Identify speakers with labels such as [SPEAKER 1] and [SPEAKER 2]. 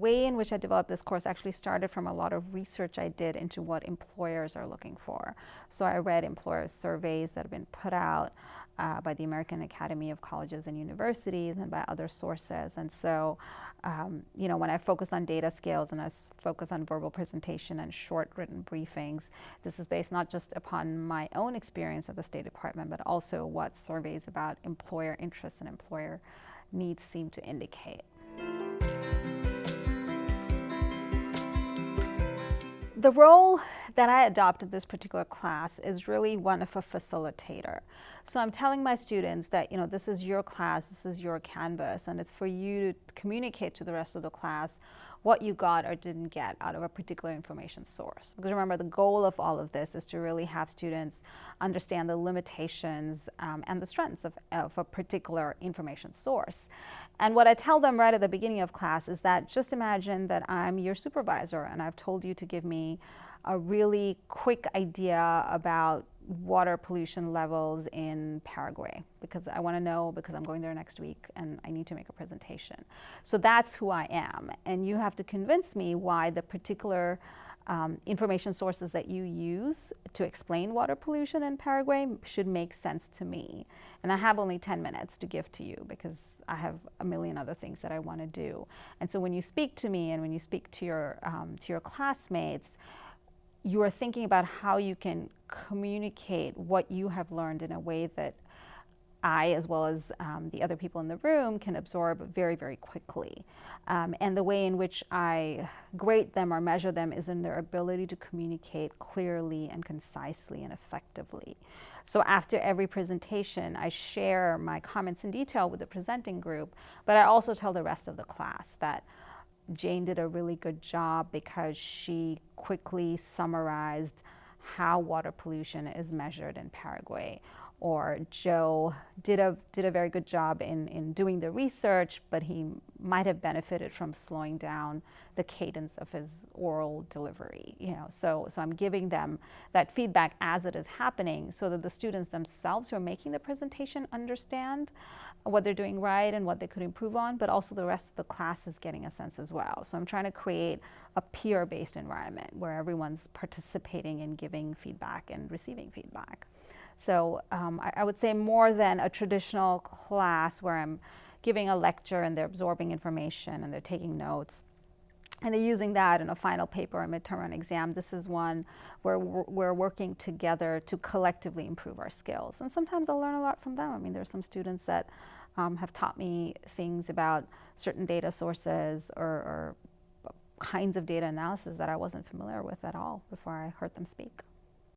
[SPEAKER 1] way in which I developed this course actually started from a lot of research I did into what employers are looking for. So I read employer surveys that have been put out uh, by the American Academy of Colleges and Universities and by other sources. And so, um, you know, when I focus on data skills and I focus on verbal presentation and short written briefings, this is based not just upon my own experience at the State Department, but also what surveys about employer interests and employer needs seem to indicate. The role that I adopted in this particular class is really one of a facilitator. So I'm telling my students that, you know, this is your class, this is your canvas, and it's for you to communicate to the rest of the class what you got or didn't get out of a particular information source. Because remember, the goal of all of this is to really have students understand the limitations um, and the strengths of, of a particular information source. And what I tell them right at the beginning of class is that just imagine that I'm your supervisor and I've told you to give me a really quick idea about water pollution levels in Paraguay because I want to know because I'm going there next week and I need to make a presentation. So that's who I am. And you have to convince me why the particular um, information sources that you use to explain water pollution in Paraguay should make sense to me. And I have only 10 minutes to give to you because I have a million other things that I want to do. And so when you speak to me and when you speak to your, um, to your classmates, you are thinking about how you can communicate what you have learned in a way that I, as well as um, the other people in the room, can absorb very, very quickly. Um, and the way in which I grade them or measure them is in their ability to communicate clearly and concisely and effectively. So after every presentation, I share my comments in detail with the presenting group, but I also tell the rest of the class that Jane did a really good job because she quickly summarized how water pollution is measured in Paraguay or Joe did a, did a very good job in, in doing the research, but he might have benefited from slowing down the cadence of his oral delivery. You know, so, so I'm giving them that feedback as it is happening so that the students themselves who are making the presentation understand what they're doing right and what they could improve on, but also the rest of the class is getting a sense as well. So I'm trying to create a peer-based environment where everyone's participating in giving feedback and receiving feedback. So um, I, I, would say more than a traditional class where I'm giving a lecture and they're absorbing information and they're taking notes. And they're using that in a final paper or midterm or an exam. This is one where we're working together to collectively improve our skills. And sometimes I'll learn a lot from them. I mean, there's some students that um, have taught me things about certain data sources or, or kinds of data analysis that I wasn't familiar with at all before I heard them speak.